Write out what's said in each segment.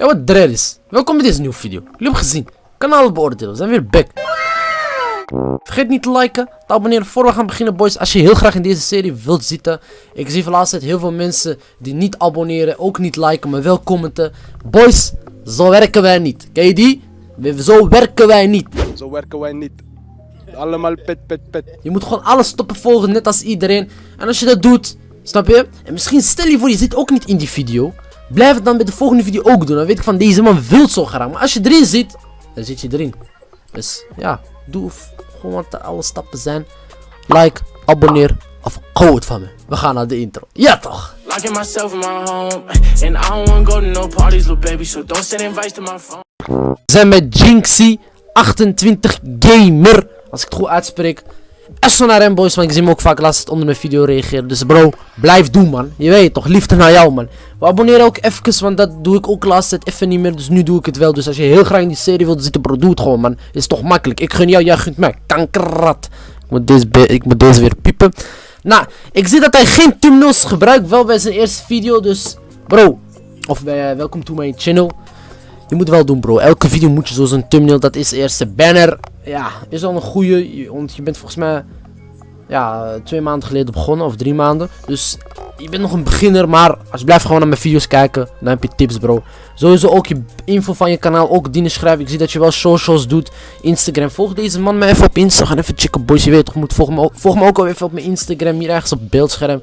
Ja, wat dread is. Welkom bij deze nieuwe video. Jullie hebben gezien. Kanaal beoordelen. We zijn weer back. Vergeet niet te liken, te abonneren voor we gaan beginnen boys. Als je heel graag in deze serie wilt zitten. Ik zie van laatst heel veel mensen die niet abonneren, ook niet liken, maar wel commenten. Boys, zo werken wij niet. Ken je die? Zo werken wij niet. Zo werken wij niet. Allemaal pet, pet, pet. Je moet gewoon alles stoppen volgen, net als iedereen. En als je dat doet, snap je? En misschien stel je voor, je zit ook niet in die video. Blijf het dan bij de volgende video ook doen. Dan weet ik van, deze man wil zo graag. Maar als je erin zit, dan zit je erin. Dus ja, doe gewoon wat alle stappen zijn. Like, abonneer of hou het van me. We gaan naar de intro. Ja toch? Locking myself in my home. And I don't wanna go to no parties, little baby. So don't send invites to my phone. We zijn met Jinxie28 Gamer. Als ik het goed uitspreek. Hem boys, want ik zie hem ook vaak laatst onder mijn video reageren. Dus bro, blijf doen man. Je weet toch, liefde naar jou man. We abonneren ook even, want dat doe ik ook laatst tijd even niet meer. Dus nu doe ik het wel. Dus als je heel graag in die serie wilt zitten, bro, doe het gewoon man. Is toch makkelijk. Ik gun jou, jij gunt mij. Kankerrat. Ik moet deze, ik moet deze weer piepen. Nou, ik zie dat hij geen thumbnails gebruikt. Wel bij zijn eerste video, dus bro. Of bij, welkom to mijn channel. Je moet wel doen bro, elke video moet je zo zo'n thumbnail, dat is de eerste banner. Ja, is al een goede, want je bent volgens mij, ja, twee maanden geleden begonnen, of drie maanden. Dus je bent nog een beginner, maar als je blijft gewoon naar mijn video's kijken, dan heb je tips bro. Sowieso ook je info van je kanaal, ook dienen schrijven. Ik zie dat je wel socials doet, Instagram. Volg deze man maar even op Insta, gaan even checken boys, je weet toch, moet volg me ook, volg me ook even op mijn Instagram, hier ergens op beeldscherm.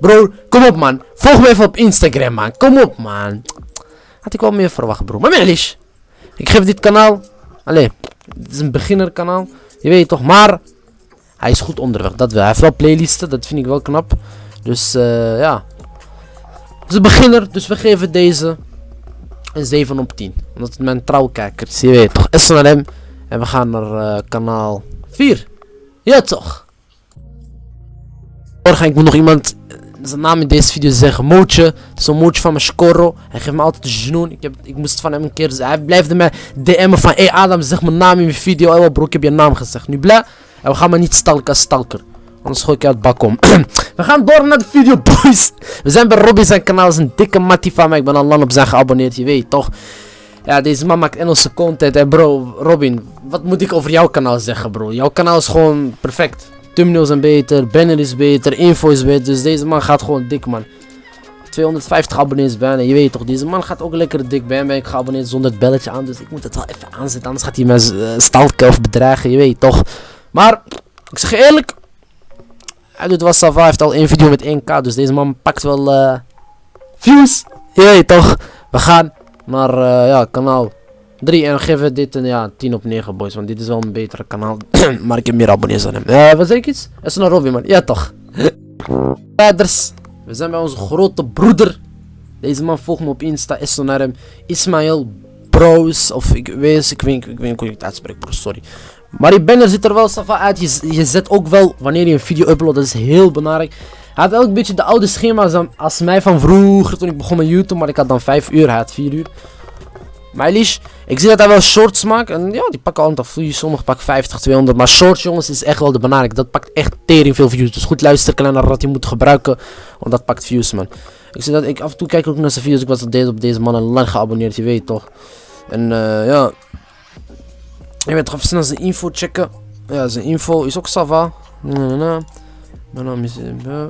Bro, kom op man, volg me even op Instagram man, kom op man. Had ik wel meer verwacht, bro. Maar Melish, ik geef dit kanaal. Allee, het is een beginnerkanaal. Je weet toch, maar hij is goed onderweg. Dat wel. Hij heeft wel playlisten, dat vind ik wel knap. Dus eh ja. Het is een beginner, dus we geven deze een 7 op 10. Omdat het mijn trouwkijker is. Je weet toch, SNRM. En we gaan naar eh, kanaal 4. Ja toch. Morgen ik moet nog iemand zijn naam in deze video zeggen. Mootje. Het is een mootje van mijn Scorro. Hij geeft me altijd een genoen. Ik, heb, ik moest van hem een keer. Hij blijft mij DM'en van. Hé hey Adam, zeg mijn naam in mijn video. Oh bro, ik heb je naam gezegd. Nu blij. En we gaan maar niet stalken stalker. Anders gooi ik je uit het bak om. we gaan door naar de video, boys. We zijn bij Robby zijn kanaal. Is een dikke mattie van mij. Ik ben al lang op zijn geabonneerd. Je weet toch. Ja, deze man maakt Engelse content. En bro, Robin, wat moet ik over jouw kanaal zeggen, bro? Jouw kanaal is gewoon perfect. Thumbnails zijn beter, banner is beter, info is beter. Dus deze man gaat gewoon dik, man. 250 abonnees bijna, je weet toch, deze man gaat ook lekker dik bij. Ben ik geabonneerd zonder het belletje aan, dus ik moet het wel even aanzetten. Anders gaat hij me eh, stalken of bedreigen, je weet toch. Maar, ik zeg eerlijk, hij doet wel Sava, heeft al één video met 1k, dus deze man pakt wel eh, views. Je weet toch, we gaan naar, eh, ja, kanaal 3 en geven we dit een ja, 10 op 9 boys, want dit is wel een betere kanaal. maar ik heb meer abonnees dan hem. Eh, wat zeg ik iets? Is naar Robby man, ja toch. Verder, we zijn bij onze grote broeder. Deze man volgt me op Insta, is zo naar hem. Ismail Bros, of ik weet, ik weet, ik weet hoe ik het uitspreek bro, sorry. Maar die banner ziet er wel safa uit. Je, je zet ook wel wanneer je een video uploadt, dat is heel belangrijk. Hij had een beetje de oude schema's als mij van vroeger toen ik begon met YouTube, maar ik had dan 5 uur, hij had 4 uur. Meilish, ik zie dat hij wel shorts maakt. En ja, die pakken al een views. Sommige pakken 50, 200. Maar shorts, jongens, is echt wel de belangrijk. Dat pakt echt tering veel views. Dus goed luisteren, kleiner wat je moet gebruiken. Want dat pakt views, man. Ik zie dat ik af en toe kijk ook naar zijn video's. Ik was op deze, op deze man al lang geabonneerd, je weet toch. En eh ja. Je toch even snel zijn info checken. Ja, zijn info is ook Sava. Mijn naam is. eh,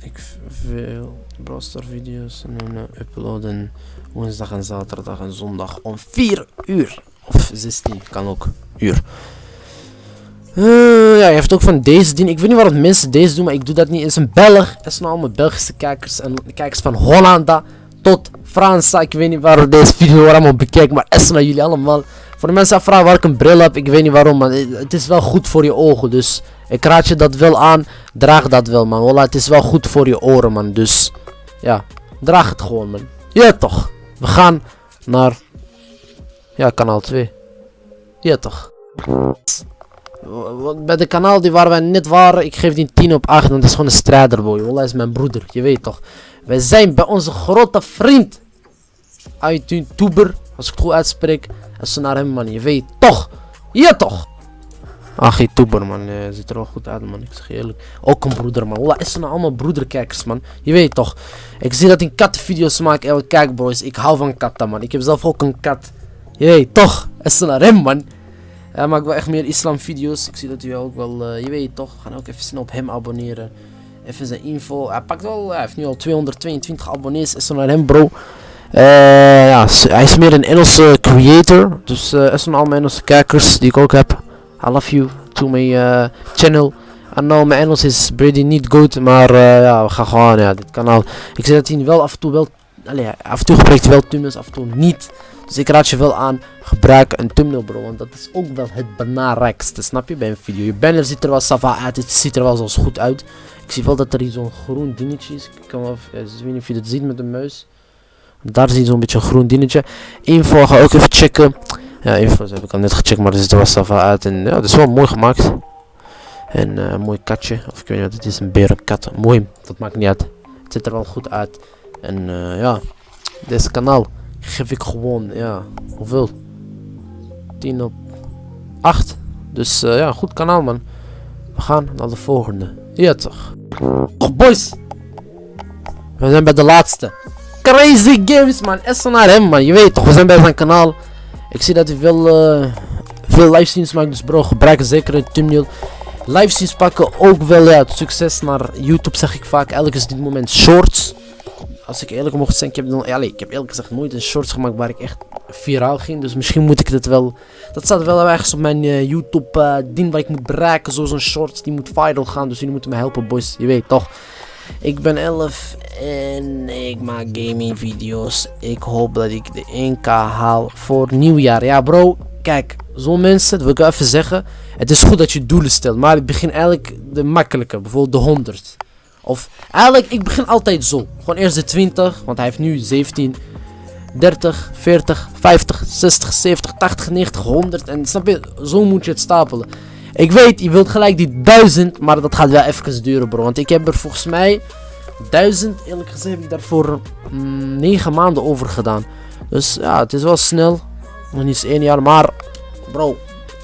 ik veel Browstar video's en uploaden woensdag en zaterdag en zondag om 4 uur. Of 16, kan ook. Uur. Eh, ja, je heeft ook van deze ding. Ik weet niet waarom mensen deze doen, maar ik doe dat niet. Het is een Belg. Het zijn allemaal Belgische kijkers. En kijkers van Hollanda tot Fransa. Ik weet niet waarom deze video allemaal bekijkt, maar is naar jullie allemaal. Voor de mensen vragen waar ik een bril heb, ik weet niet waarom, maar het is wel goed voor je ogen. Dus ik raad je dat wel aan. Draag dat wel, man. Voilà, het is wel goed voor je oren, man. Dus ja, draag het gewoon, man. Ja, toch. We gaan naar. Ja, kanaal 2. Ja, toch. Bij de kanaal die waar wij net waren, ik geef die 10 op 8, want dat is gewoon een strijderboy. Wallah is mijn broeder, je weet toch. Wij zijn bij onze grote vriend. YouTuber, als ik het goed uitspreek. En ze naar hem man, je weet toch. Ja toch. Ach, youtuber man, eh, ziet er wel goed uit man, ik zeg je eerlijk. Ook een broeder man, Wallah, is er nou allemaal broederkijkers man. Je weet toch, ik zie dat in kattenvideo's maak, en kijk boys, ik hou van katten man. Ik heb zelf ook een kat. Je weet toch, is er naar hem man. Hij maakt wel echt meer islam video's, ik zie dat u ook wel, eh, je weet toch, gaan ook even snel op hem abonneren. Even zijn info, hij pakt wel, hij heeft nu al 222 abonnees, is er naar hem bro. Eh, ja, hij is meer een Engelse creator. Dus eh er zijn allemaal Engelse kijkers die ik ook heb. I love you to my eh, channel. I know mijn Engels is pretty niet goed, maar eh, ja, we gaan gewoon, ja, dit kanaal. Ik zeg dat hij wel af en toe wel, allee, af en toe gebruikt wel thumbnails, af en toe niet. Dus ik raad je wel aan, gebruik een thumbnail bro, want dat is ook wel het belangrijkste, snap je, bij een video. Je banner ziet er wel sava uit, het ziet er wel zoals goed uit. Ik zie wel dat er hier zo'n groen dingetje is. Ik kan wel, even- ik weet niet of je dat ziet met de muis. Daar zie je zo'n beetje een groen dingetje. Info ga ook even checken. Ja, info's heb ik al net gecheckt, maar zit er wel sava uit. En ja, dat is wel mooi gemaakt. En eh, een mooi katje. Of ik weet niet wat het is, een berenkat. Mooi, dat maakt niet uit. Het ziet er wel goed uit. En eh, ja, deze kanaal geef ik gewoon, ja, hoeveel? 10 op 8. Dus eh, ja, goed kanaal man. We gaan naar de volgende. Ja toch. Oh boys. We zijn bij de laatste. Crazy Games man. Hem man. Je weet toch, we zijn bij zijn kanaal. Ik zie dat hij veel, eh, veel livestreams maakt. Dus bro, gebruik zeker een thumbnail. Livestreams pakken ook wel het succes naar YouTube zeg ik vaak. Eigenlijk is dit moment shorts. Als ik eerlijk mocht zijn, ik heb, dan, ja, ik heb eerlijk gezegd nooit een shorts gemaakt waar ik echt viraal ging. Dus misschien moet ik dit wel... Dat staat wel ergens op mijn eh, YouTube eh, ding waar ik moet bereiken. Zo'n shorts die moet viral gaan. Dus jullie moeten me helpen boys. Je weet toch. Ik ben 11 en ik maak gaming video's. Ik hoop dat ik de 1k haal voor nieuwjaar. Ja bro, kijk, zo'n mensen, dat wil ik even zeggen. Het is goed dat je doelen stelt, maar ik begin eigenlijk de makkelijke, bijvoorbeeld de 100. Of eigenlijk, ik begin altijd zo. Gewoon eerst de 20, want hij heeft nu 17. 30, 40, 50, 60, 70, 80, 90, 100. En snap je, zo moet je het stapelen. Ik weet, je wilt gelijk die 1000, maar dat gaat wel even duren, bro. Want ik heb er volgens mij 1000, eerlijk gezegd, heb ik daarvoor mm, 9 maanden over gedaan. Dus ja, het is wel snel. Nog niet eens 1 jaar, maar bro,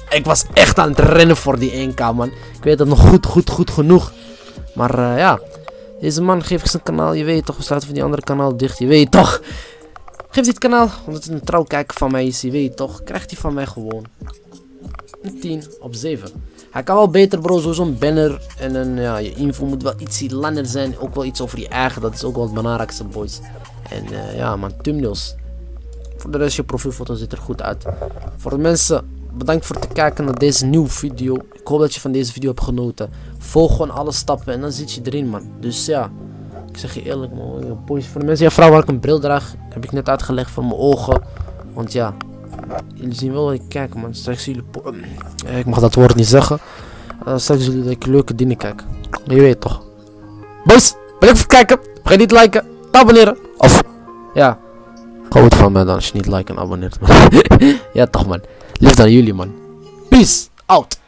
ik was echt aan het rennen voor die 1k, man. Ik weet dat nog goed, goed, goed genoeg. Maar eh, ja, deze man geeft zijn kanaal, je weet toch, we sluiten van die andere kanaal dicht, je weet toch. Geef dit kanaal, omdat het een trouwkijker van mij is, je weet toch, krijgt hij van mij gewoon een 10 op 7. Hij kan wel beter bro, zo zo'n banner en een, ja, je info moet wel iets langer zijn. Ook wel iets over je eigen, dat is ook wel het belangrijkste boys. En eh, ja man, thumbnails. Voor de rest, je profielfoto ziet er goed uit. Voor de mensen, bedankt voor het kijken naar deze nieuwe video. Ik hoop dat je van deze video hebt genoten. Volg gewoon alle stappen en dan zit je erin man. Dus ja, ik zeg je eerlijk man, boys. Voor de mensen die vragen waar ik een bril draag, heb ik net uitgelegd voor mijn ogen. Want ja, jullie zien wel dat ik kijk man. Straks jullie... ik mag dat woord niet zeggen. Uh, straks zullen jullie dat ik leuke dingen kijk. Je weet toch. Boys, bedankt voor het kijken. Vergeet niet te liken, te abonneren. Of, ja. Het van mij dan als je niet like en abonneert man. ja toch man. Lief dan jullie man. Peace out.